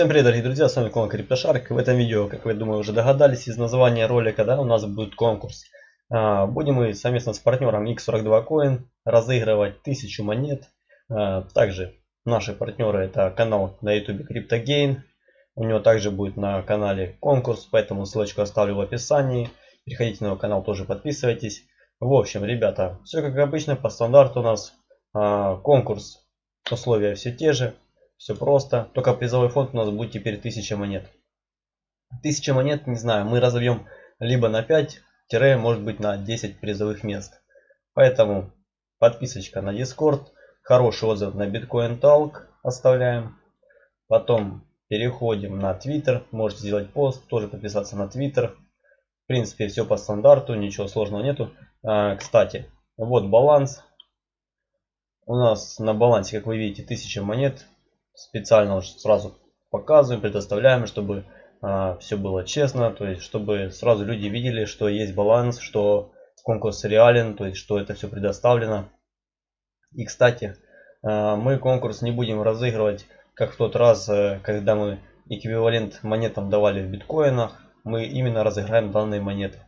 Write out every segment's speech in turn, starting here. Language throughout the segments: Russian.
Всем привет, дорогие друзья, с вами Клон Криптошарк. В этом видео, как вы, думаю, уже догадались из названия ролика, да, у нас будет конкурс. А, будем мы совместно с партнером X42 Coin разыгрывать 1000 монет. А, также наши партнеры это канал на YouTube CryptoGain. У него также будет на канале конкурс, поэтому ссылочку оставлю в описании. Переходите на его канал, тоже подписывайтесь. В общем, ребята, все как обычно, по стандарту у нас а, конкурс. Условия все те же. Все просто. Только призовой фонд у нас будет теперь 1000 монет. 1000 монет, не знаю, мы разовьем либо на 5, может быть на 10 призовых мест. Поэтому подписочка на Discord, хороший отзыв на Bitcoin Talk оставляем. Потом переходим на Twitter, можете сделать пост, тоже подписаться на Twitter. В принципе, все по стандарту, ничего сложного нету. А, кстати, вот баланс. У нас на балансе, как вы видите, 1000 монет специально сразу показываем, предоставляем, чтобы а, все было честно, то есть чтобы сразу люди видели, что есть баланс, что конкурс реален, то есть что это все предоставлено. И кстати, а, мы конкурс не будем разыгрывать, как в тот раз, э, когда мы эквивалент монетам давали в биткоинах, мы именно разыграем данные монеты.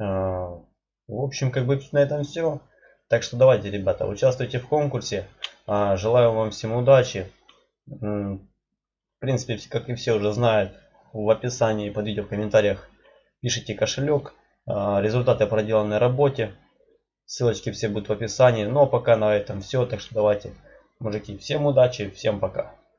А, в общем, как бы на этом все. Так что давайте, ребята, участвуйте в конкурсе. А, желаю вам всем удачи. В принципе, как и все уже знают, в описании под видео в комментариях пишите кошелек, а, результаты проделанной работе. Ссылочки все будут в описании. Но пока на этом все. Так что давайте, мужики, всем удачи, всем пока.